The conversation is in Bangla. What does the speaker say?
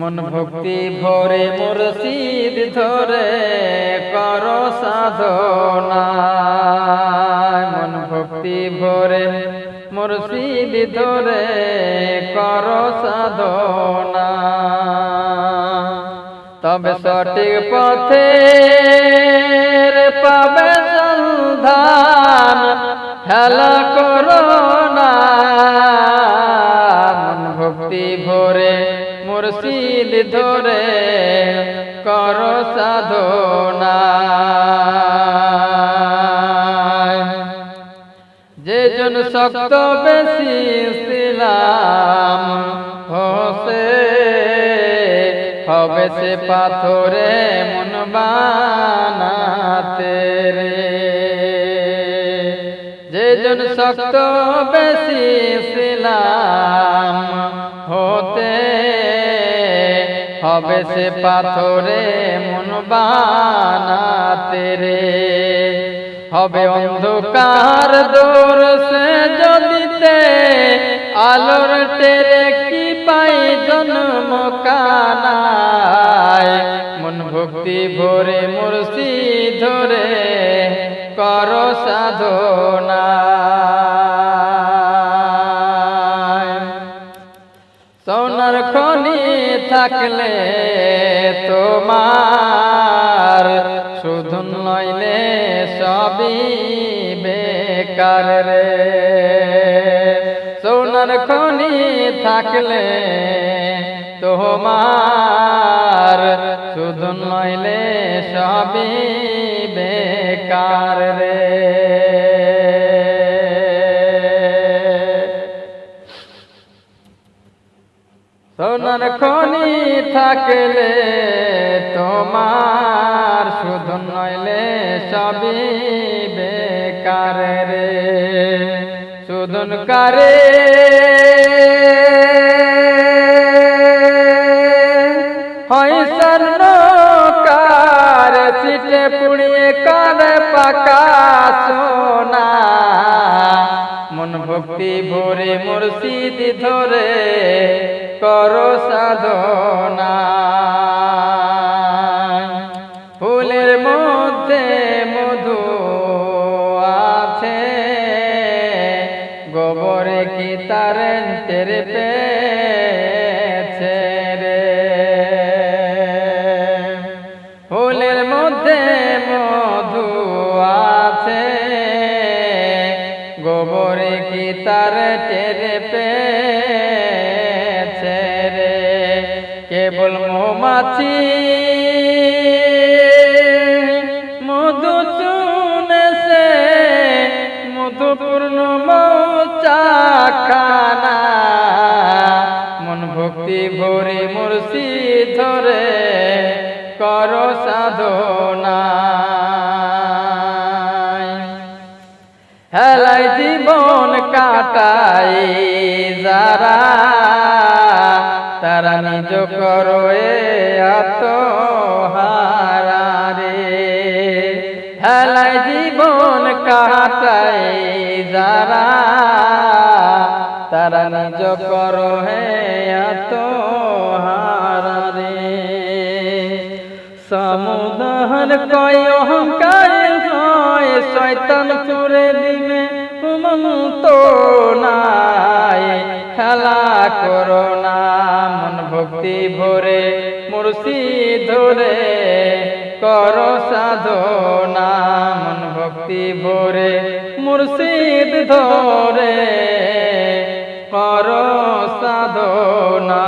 মন ভক্তি ভরে মুর্শিদ ধরে কর সাধনা। মন ভক্তি ভরে মুর্শিদ ধরে কর সাধনা। তবে সঠিক পথে পাবে সন্ধান খেলা করো না। মন ভক্তি ভরে মুর্শিদ ধরে কর সাধনা। যে জন শক্ত বেশি ইসলাম হোসে হবে সে পাথরে মন বানাতে রে। যে জন শক্ত বেশি ইসলাম হবে সে পাথরে মন বানাতে রে। হবে অন্ধকার দূর সে যদিতে আলোর টেরে কি পাই জন্ম কানায়। মন ভক্তি ভরে মুর্শি ধরে, কর সাধনা সোনার খনি থাকলে তোমার শুধু নইলে সবই বেকার রে। সোনার খনি থাকলে তোমার শুধু নইলে সবই বেকার রে। খনি থাকলে তোমার শুধু নইলে সবই বেকার রে। শুধুন কারে। কার সিটে পুড়িয়ে কার পাকা ভক্তি ভরে মুর্শিদ ধরে কর সাধনা। ফুলের মধ্যে মধু আছে, গোবরে কি তার রে? ফুলের মধ্যে টেরে পেছে রে। কেবল মৌমাছি কাটাই যারা তারা নিজ করো আত্মহারা রে। হেলাই জীবন কাটাই যারা, তারা নিজ করো হে আত্মহারা রে। সমুদহন কয় অহংকার হয় মন্ত নাই, খেলা করো না, মন ভক্তি ভরে মুর্শি ধরে, কর সাধনা, মন ভক্তি ভরে মুর্শিদ ধরে, কর সাধনা।